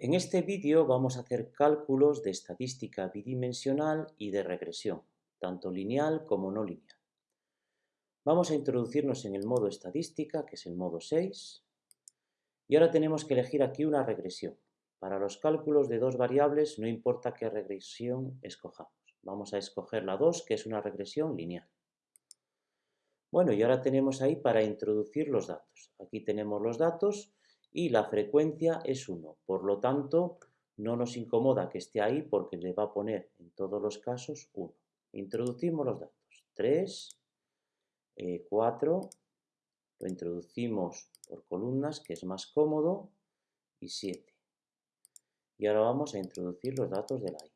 En este vídeo vamos a hacer cálculos de estadística bidimensional y de regresión, tanto lineal como no lineal. Vamos a introducirnos en el modo estadística, que es el modo 6, y ahora tenemos que elegir aquí una regresión. Para los cálculos de dos variables no importa qué regresión escojamos. Vamos a escoger la 2, que es una regresión lineal. Bueno, y ahora tenemos ahí para introducir los datos. Aquí tenemos los datos y la frecuencia es 1. Por lo tanto, no nos incomoda que esté ahí porque le va a poner en todos los casos 1. Introducimos los datos. 3, 4, eh, lo introducimos por columnas, que es más cómodo, y 7. Y ahora vamos a introducir los datos de la i.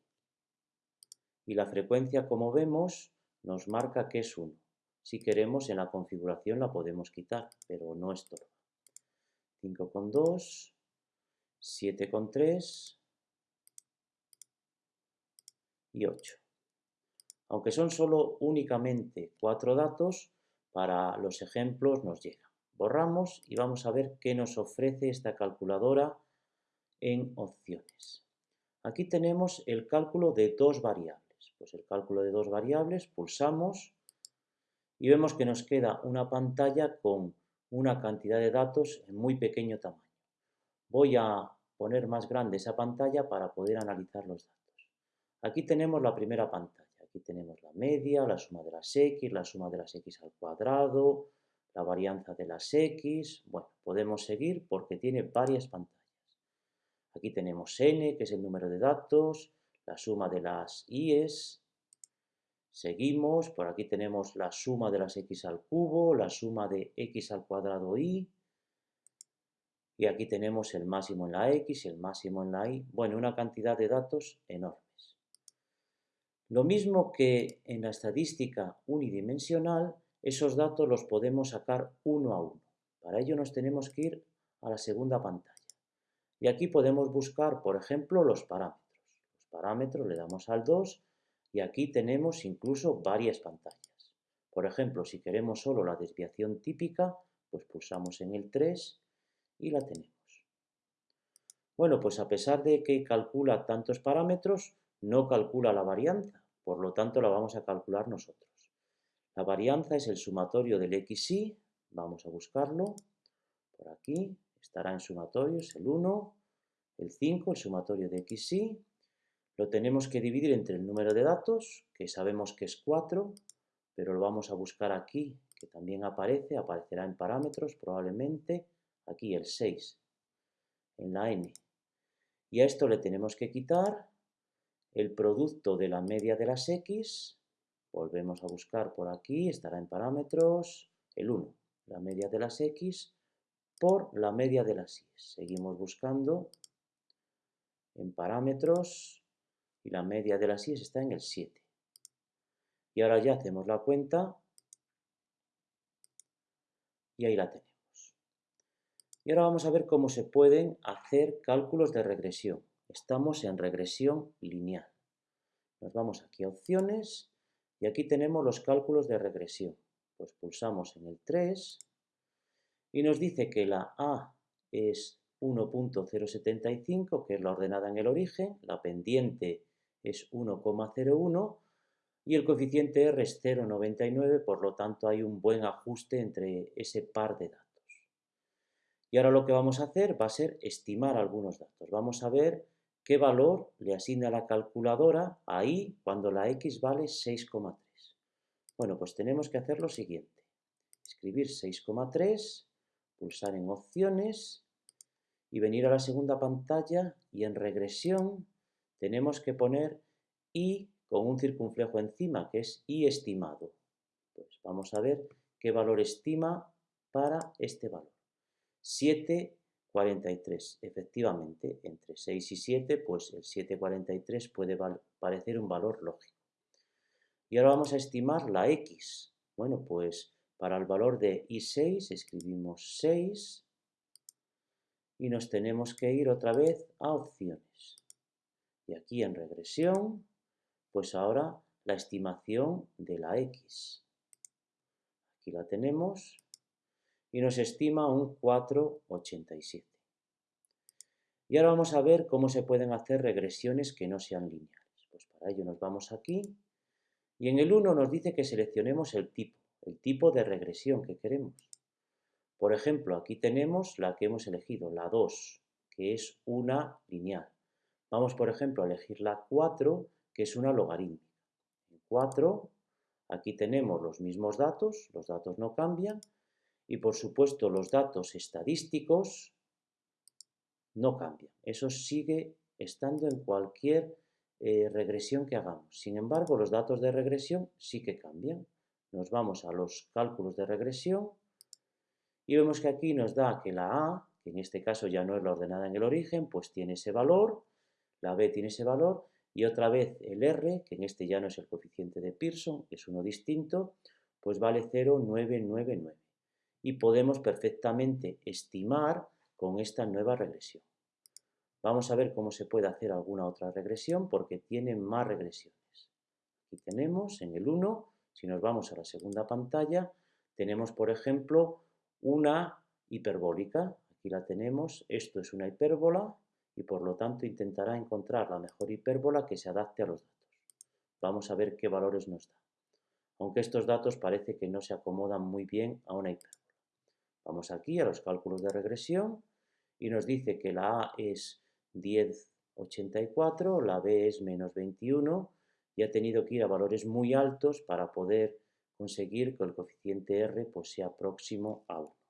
Y la frecuencia, como vemos, nos marca que es 1. Si queremos, en la configuración la podemos quitar, pero no estorba. 5,2, 7,3 y 8. Aunque son solo únicamente cuatro datos, para los ejemplos nos llega. Borramos y vamos a ver qué nos ofrece esta calculadora en opciones. Aquí tenemos el cálculo de dos variables. Pues el cálculo de dos variables, pulsamos y vemos que nos queda una pantalla con una cantidad de datos en muy pequeño tamaño. Voy a poner más grande esa pantalla para poder analizar los datos. Aquí tenemos la primera pantalla. Aquí tenemos la media, la suma de las x, la suma de las x al cuadrado, la varianza de las x. Bueno, podemos seguir porque tiene varias pantallas. Aquí tenemos n, que es el número de datos, la suma de las i's, Seguimos, por aquí tenemos la suma de las x al cubo, la suma de x al cuadrado y, y aquí tenemos el máximo en la x y el máximo en la y. Bueno, una cantidad de datos enormes. Lo mismo que en la estadística unidimensional, esos datos los podemos sacar uno a uno. Para ello nos tenemos que ir a la segunda pantalla. Y aquí podemos buscar, por ejemplo, los parámetros. Los parámetros le damos al 2 y aquí tenemos incluso varias pantallas. Por ejemplo, si queremos solo la desviación típica, pues pulsamos en el 3 y la tenemos. Bueno, pues a pesar de que calcula tantos parámetros, no calcula la varianza, por lo tanto la vamos a calcular nosotros. La varianza es el sumatorio del xy, vamos a buscarlo, por aquí, estará en sumatorio, es el 1, el 5, el sumatorio de xy, lo tenemos que dividir entre el número de datos, que sabemos que es 4, pero lo vamos a buscar aquí, que también aparece, aparecerá en parámetros probablemente, aquí el 6, en la n. Y a esto le tenemos que quitar el producto de la media de las x, volvemos a buscar por aquí, estará en parámetros, el 1, la media de las x, por la media de las y. Seguimos buscando en parámetros, y la media de las 6 está en el 7. Y ahora ya hacemos la cuenta y ahí la tenemos. Y ahora vamos a ver cómo se pueden hacer cálculos de regresión. Estamos en regresión lineal. Nos vamos aquí a opciones y aquí tenemos los cálculos de regresión. Pues pulsamos en el 3 y nos dice que la A es 1.075, que es la ordenada en el origen, la pendiente es 1,01 y el coeficiente R es 0,99, por lo tanto hay un buen ajuste entre ese par de datos. Y ahora lo que vamos a hacer va a ser estimar algunos datos. Vamos a ver qué valor le asigna la calculadora ahí cuando la X vale 6,3. Bueno, pues tenemos que hacer lo siguiente. Escribir 6,3, pulsar en opciones y venir a la segunda pantalla y en regresión tenemos que poner i con un circunflejo encima, que es i estimado. Pues vamos a ver qué valor estima para este valor. 7,43. Efectivamente, entre 6 y 7, pues el 7,43 puede parecer un valor lógico. Y ahora vamos a estimar la x. Bueno, pues para el valor de i6 escribimos 6 y nos tenemos que ir otra vez a opciones. Y aquí en regresión, pues ahora la estimación de la x. Aquí la tenemos y nos estima un 4,87. Y ahora vamos a ver cómo se pueden hacer regresiones que no sean lineales. Pues para ello nos vamos aquí y en el 1 nos dice que seleccionemos el tipo, el tipo de regresión que queremos. Por ejemplo, aquí tenemos la que hemos elegido, la 2, que es una lineal. Vamos, por ejemplo, a elegir la 4, que es una logarítmica. En 4, aquí tenemos los mismos datos, los datos no cambian, y por supuesto los datos estadísticos no cambian. Eso sigue estando en cualquier eh, regresión que hagamos. Sin embargo, los datos de regresión sí que cambian. Nos vamos a los cálculos de regresión y vemos que aquí nos da que la A, que en este caso ya no es la ordenada en el origen, pues tiene ese valor, la B tiene ese valor, y otra vez el R, que en este ya no es el coeficiente de Pearson, es uno distinto, pues vale 0,999. Y podemos perfectamente estimar con esta nueva regresión. Vamos a ver cómo se puede hacer alguna otra regresión porque tiene más regresiones. Aquí tenemos en el 1, si nos vamos a la segunda pantalla, tenemos por ejemplo una hiperbólica. Aquí la tenemos, esto es una hipérbola y por lo tanto intentará encontrar la mejor hipérbola que se adapte a los datos. Vamos a ver qué valores nos da. Aunque estos datos parece que no se acomodan muy bien a una hipérbola. Vamos aquí a los cálculos de regresión y nos dice que la A es 10,84, la B es menos 21 y ha tenido que ir a valores muy altos para poder conseguir que el coeficiente R pues, sea próximo a 1.